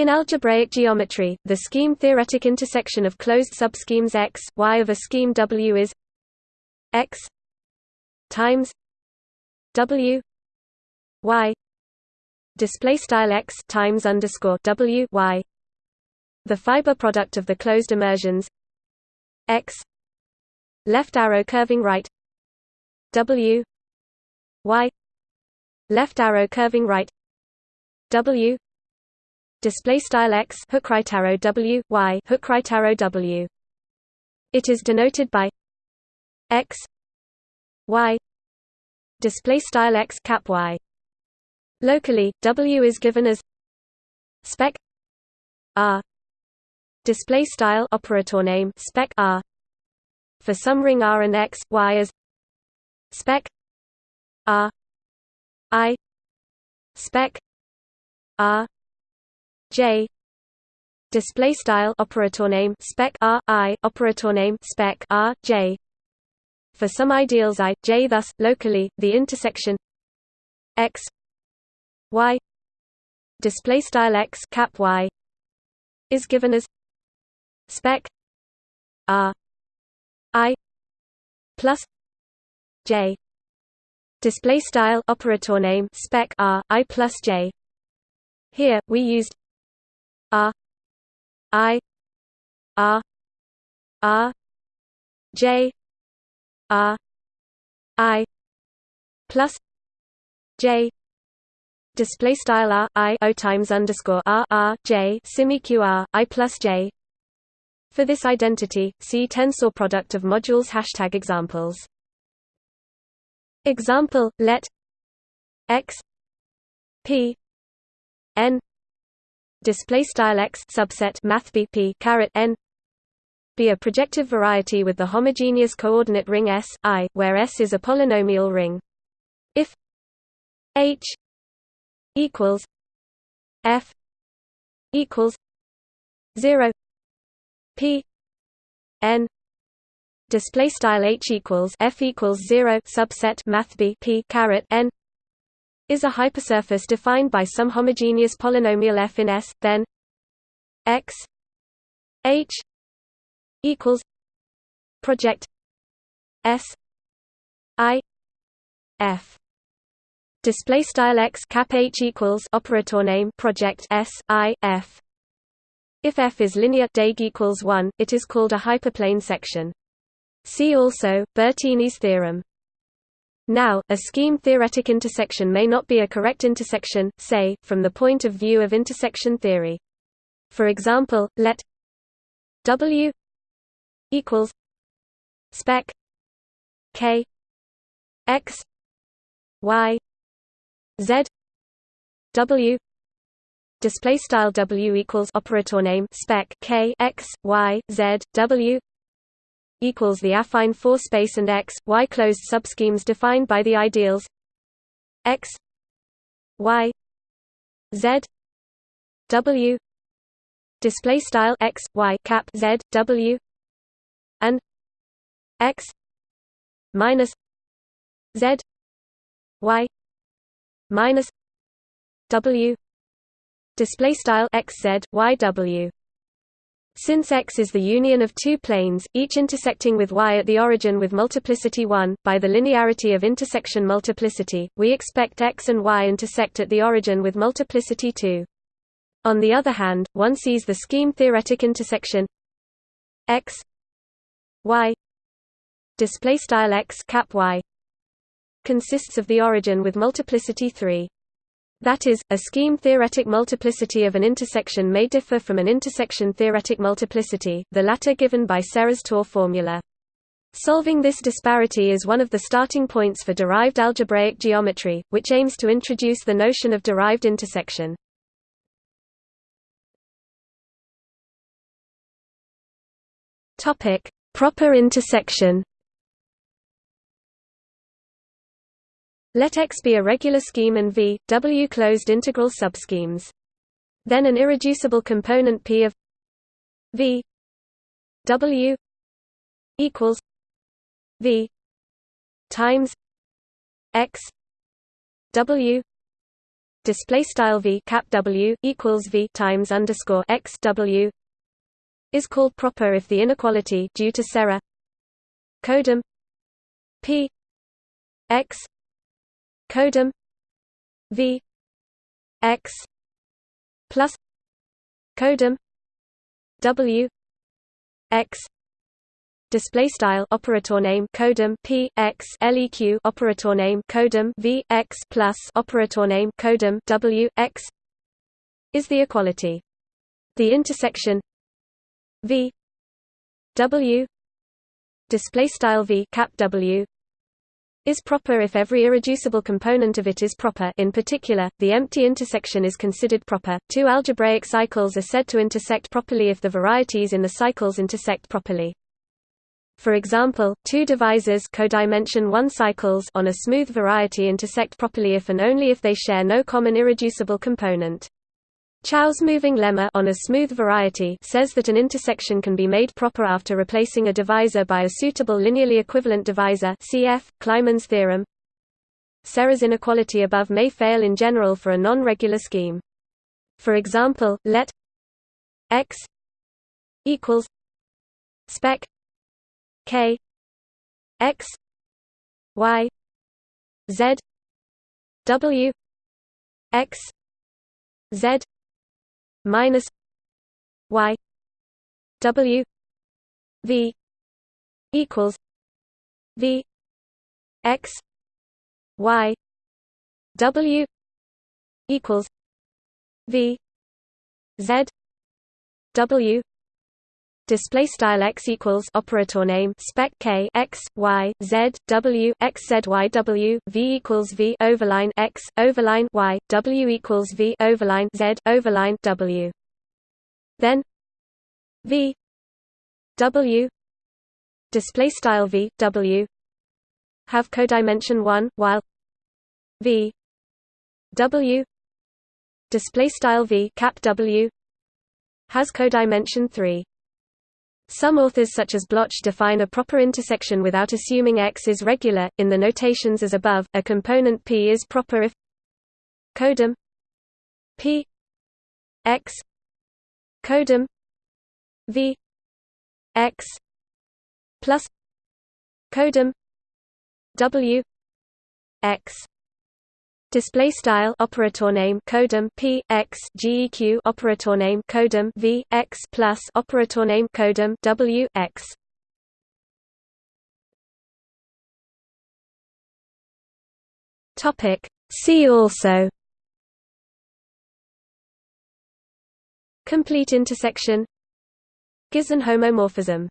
In algebraic geometry, the scheme-theoretic intersection of closed subschemes X, Y of a scheme W is X times W Y display style X times underscore W Y. The fiber product of the closed immersions X left arrow curving right W Y left arrow curving right W display style x hook right arrow w y hook right arrow w. It is denoted by x y. Display style x cap y. Locally w is given as spec r. Display style operator name spec r. For some ring r and x y as spec r. I spec r J. Display style operator name spec R I operator name spec R J. For some ideals I J thus locally the intersection X Y display style X cap Y is given as spec R I plus J. Display style operator name spec R I plus J. Here we used R I R R J R I plus J display style R I O times underscore R R J simeq R I plus J for this identity, see tensor product of modules hashtag examples. Example, let x p n display style x subset math p caret n be a projective variety with the homogeneous coordinate ring S I, where S is a polynomial ring. If H equals F equals zero P N display style H equals F equals zero subset math b p caret n is a hypersurface defined by some homogeneous polynomial f in S, then x h equals project S I f. Display style x cap h equals operator name project S I f. If f is linear Deg equals 1 it is called a hyperplane section. See also Bertini's theorem now, a scheme-theoretic intersection may not be a correct intersection, say, from the point of view of intersection theory. For example, let W equals spec K X Y Z W display style W equals operator name spec K X Y Z W equals the affine 4 space and X, Y closed subschemes defined by the ideals X Y Z W display style X Y cap Z W and X minus Z Y minus W display style X Z Y W since X is the union of two planes, each intersecting with Y at the origin with multiplicity 1, by the linearity of intersection multiplicity, we expect X and Y intersect at the origin with multiplicity 2. On the other hand, one sees the scheme-theoretic intersection X Y display style X cap Y consists of the origin with multiplicity 3. That is, a scheme-theoretic multiplicity of an intersection may differ from an intersection-theoretic multiplicity, the latter given by Serre's Tor formula. Solving this disparity is one of the starting points for derived algebraic geometry, which aims to introduce the notion of derived intersection. Proper intersection. Let X be a regular scheme and V, W closed integral subschemes. Then an irreducible component P of V W equals V times X W display style v cap w equals v times underscore x w is called proper if the inequality due to Serre codim p x codim v x plus codim w x display style operator name codim p x leq operator name codim v x plus operator name codim w x is the equality. The intersection v w display style v cap w is proper if every irreducible component of it is proper in particular, the empty intersection is considered proper. Two algebraic cycles are said to intersect properly if the varieties in the cycles intersect properly. For example, two divisors codimension 1 cycles on a smooth variety intersect properly if and only if they share no common irreducible component. Chow's moving lemma on a smooth variety says that an intersection can be made proper after replacing a divisor by a suitable linearly equivalent divisor cf. Kleiman's theorem. Serre's inequality above may fail in general for a non-regular scheme. For example, let x equals spec k x y z w x z minus y w v equals v x y w equals v z w display style x equals operator name spec k x y z w x z y w v equals v overline x overline y w equals v overline z overline w. Then v w display style v w have codimension 1 while v w display style v cap w has codimension 3 some authors such as Bloch define a proper intersection without assuming X is regular. In the notations as above, a component P is proper if codim P X codim V X plus codim W X Display style operator name codim p x geq operator name codim v x plus operator name codim w x. Topic. See also. Complete intersection. Gysin homomorphism